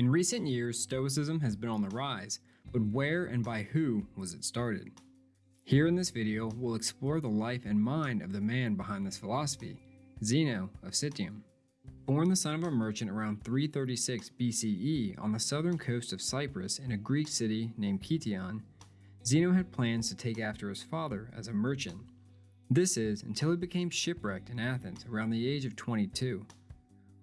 In recent years, Stoicism has been on the rise, but where and by who was it started? Here in this video, we'll explore the life and mind of the man behind this philosophy, Zeno of Citium. Born the son of a merchant around 336 BCE on the southern coast of Cyprus in a Greek city named Kition, Zeno had plans to take after his father as a merchant. This is until he became shipwrecked in Athens around the age of 22.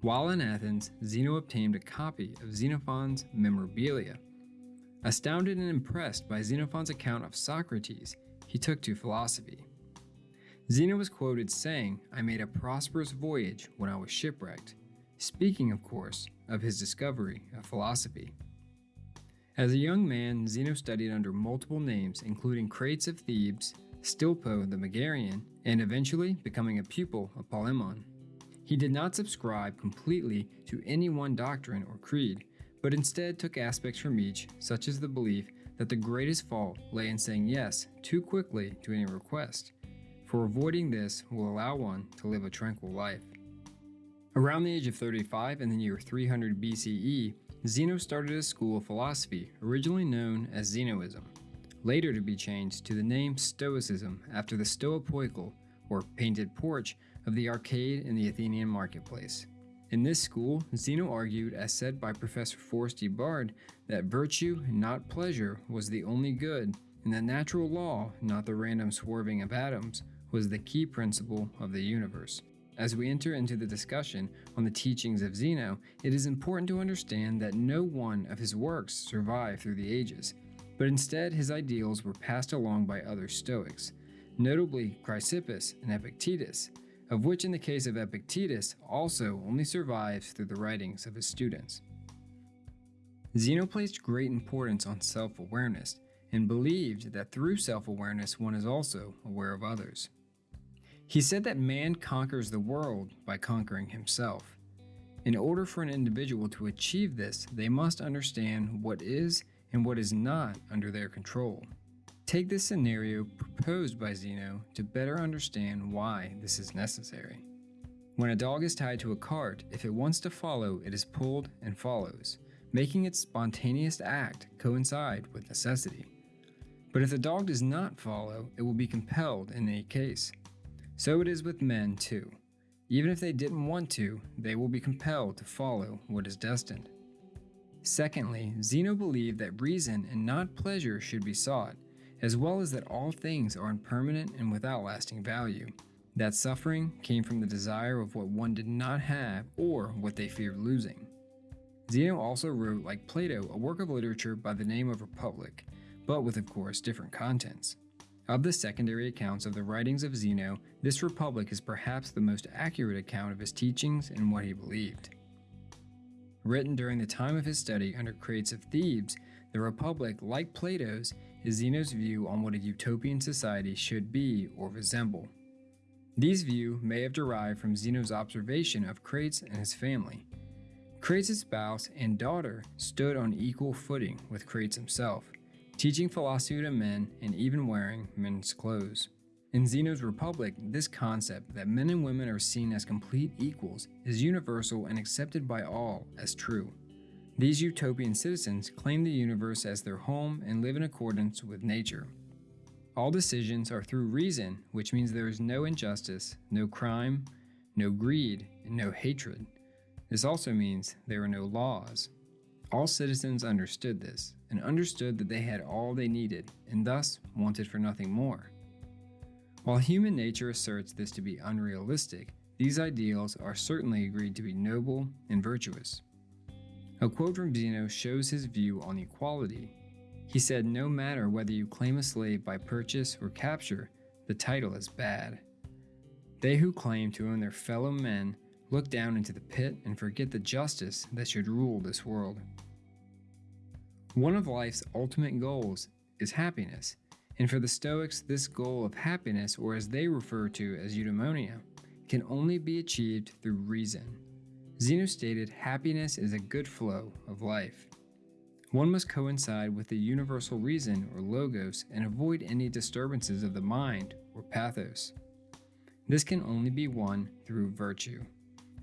While in Athens, Zeno obtained a copy of Xenophon's Memorabilia. Astounded and impressed by Xenophon's account of Socrates, he took to philosophy. Zeno was quoted saying, I made a prosperous voyage when I was shipwrecked, speaking, of course, of his discovery of philosophy. As a young man, Zeno studied under multiple names, including Crates of Thebes, Stilpo the Megarian, and eventually becoming a pupil of Polemon. He did not subscribe completely to any one doctrine or creed, but instead took aspects from each, such as the belief that the greatest fault lay in saying yes too quickly to any request, for avoiding this will allow one to live a tranquil life. Around the age of 35 in the year 300 BCE, Zeno started a school of philosophy originally known as Zenoism, later to be changed to the name Stoicism after the Stoa or painted porch, of the arcade in the Athenian marketplace. In this school, Zeno argued, as said by Professor Forrest E. Baird, that virtue, not pleasure, was the only good, and that natural law, not the random swerving of atoms, was the key principle of the universe. As we enter into the discussion on the teachings of Zeno, it is important to understand that no one of his works survived through the ages, but instead his ideals were passed along by other Stoics, notably Chrysippus and Epictetus, of which in the case of Epictetus also only survives through the writings of his students. Zeno placed great importance on self-awareness and believed that through self-awareness one is also aware of others. He said that man conquers the world by conquering himself. In order for an individual to achieve this, they must understand what is and what is not under their control. Take this scenario proposed by Zeno to better understand why this is necessary. When a dog is tied to a cart, if it wants to follow, it is pulled and follows, making its spontaneous act coincide with necessity. But if the dog does not follow, it will be compelled in any case. So it is with men too. Even if they didn't want to, they will be compelled to follow what is destined. Secondly, Zeno believed that reason and not pleasure should be sought, as well as that all things are impermanent and without lasting value. That suffering came from the desire of what one did not have or what they feared losing. Zeno also wrote, like Plato, a work of literature by the name of Republic, but with, of course, different contents. Of the secondary accounts of the writings of Zeno, this Republic is perhaps the most accurate account of his teachings and what he believed. Written during the time of his study under Crates of Thebes, the Republic, like Plato's, is Zeno's view on what a utopian society should be or resemble. These views may have derived from Zeno's observation of Crates and his family. Crates' spouse and daughter stood on equal footing with Crates himself, teaching philosophy to men and even wearing men's clothes. In Zeno's Republic, this concept that men and women are seen as complete equals is universal and accepted by all as true. These utopian citizens claim the universe as their home and live in accordance with nature. All decisions are through reason, which means there is no injustice, no crime, no greed, and no hatred. This also means there are no laws. All citizens understood this, and understood that they had all they needed, and thus wanted for nothing more. While human nature asserts this to be unrealistic, these ideals are certainly agreed to be noble and virtuous. A quote from Zeno shows his view on equality. He said, No matter whether you claim a slave by purchase or capture, the title is bad. They who claim to own their fellow men look down into the pit and forget the justice that should rule this world. One of life's ultimate goals is happiness, and for the Stoics, this goal of happiness, or as they refer to as eudaimonia, can only be achieved through reason. Zeno stated happiness is a good flow of life. One must coincide with the universal reason or logos and avoid any disturbances of the mind or pathos. This can only be won through virtue.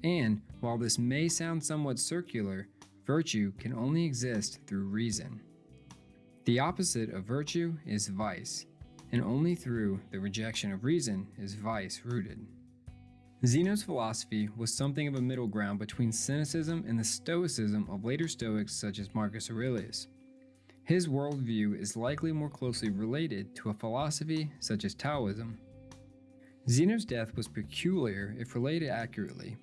And while this may sound somewhat circular, virtue can only exist through reason. The opposite of virtue is vice, and only through the rejection of reason is vice rooted. Zeno's philosophy was something of a middle ground between cynicism and the stoicism of later Stoics such as Marcus Aurelius. His worldview is likely more closely related to a philosophy such as Taoism. Zeno's death was peculiar if related accurately.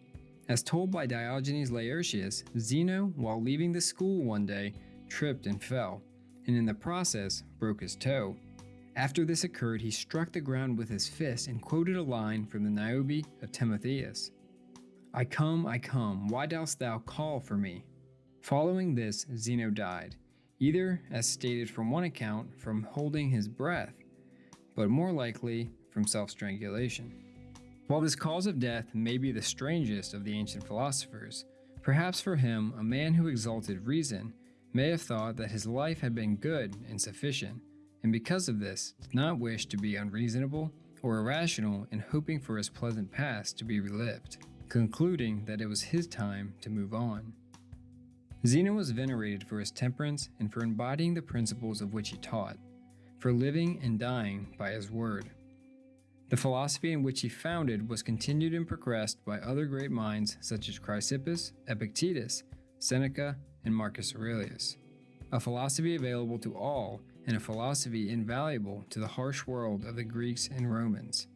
As told by Diogenes Laertius, Zeno, while leaving the school one day, tripped and fell, and in the process broke his toe. After this occurred, he struck the ground with his fist and quoted a line from the Niobe of Timotheus I come, I come, why dost thou call for me? Following this, Zeno died, either, as stated from one account, from holding his breath, but more likely from self strangulation. While this cause of death may be the strangest of the ancient philosophers, perhaps for him, a man who exalted reason, may have thought that his life had been good and sufficient and because of this, did not wish to be unreasonable or irrational in hoping for his pleasant past to be relived, concluding that it was his time to move on. Zeno was venerated for his temperance and for embodying the principles of which he taught, for living and dying by his word. The philosophy in which he founded was continued and progressed by other great minds such as Chrysippus, Epictetus, Seneca, and Marcus Aurelius. A philosophy available to all and a philosophy invaluable to the harsh world of the Greeks and Romans.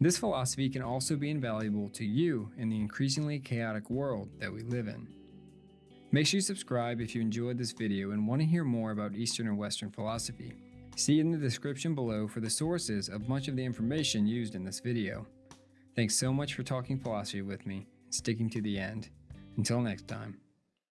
This philosophy can also be invaluable to you in the increasingly chaotic world that we live in. Make sure you subscribe if you enjoyed this video and want to hear more about Eastern and Western philosophy. See in the description below for the sources of much of the information used in this video. Thanks so much for talking philosophy with me and sticking to the end. Until next time.